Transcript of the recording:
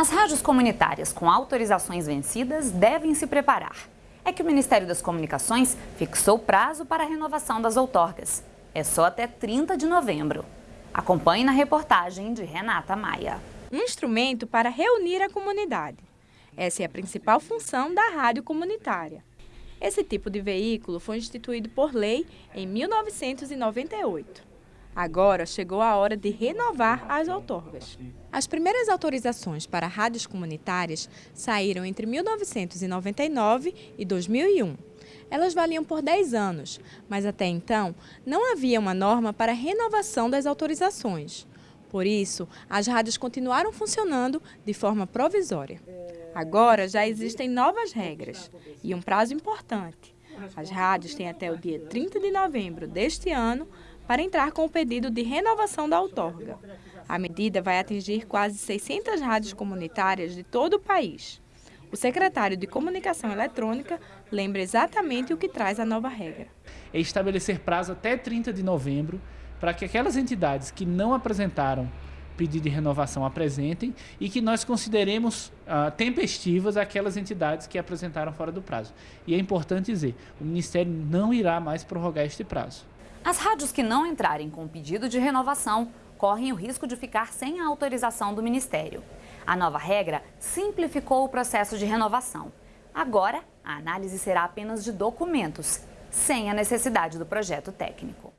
As rádios comunitárias com autorizações vencidas devem se preparar. É que o Ministério das Comunicações fixou prazo para a renovação das outorgas. É só até 30 de novembro. Acompanhe na reportagem de Renata Maia. Um instrumento para reunir a comunidade. Essa é a principal função da rádio comunitária. Esse tipo de veículo foi instituído por lei em 1998. Agora chegou a hora de renovar as outorgas. As primeiras autorizações para rádios comunitárias saíram entre 1999 e 2001. Elas valiam por 10 anos, mas até então não havia uma norma para renovação das autorizações. Por isso, as rádios continuaram funcionando de forma provisória. Agora já existem novas regras e um prazo importante. As rádios têm até o dia 30 de novembro deste ano para entrar com o pedido de renovação da outorga. A medida vai atingir quase 600 rádios comunitárias de todo o país. O secretário de Comunicação Eletrônica lembra exatamente o que traz a nova regra. É estabelecer prazo até 30 de novembro para que aquelas entidades que não apresentaram pedido de renovação apresentem e que nós consideremos uh, tempestivas aquelas entidades que apresentaram fora do prazo. E é importante dizer, o Ministério não irá mais prorrogar este prazo. As rádios que não entrarem com pedido de renovação correm o risco de ficar sem a autorização do Ministério. A nova regra simplificou o processo de renovação. Agora, a análise será apenas de documentos, sem a necessidade do projeto técnico.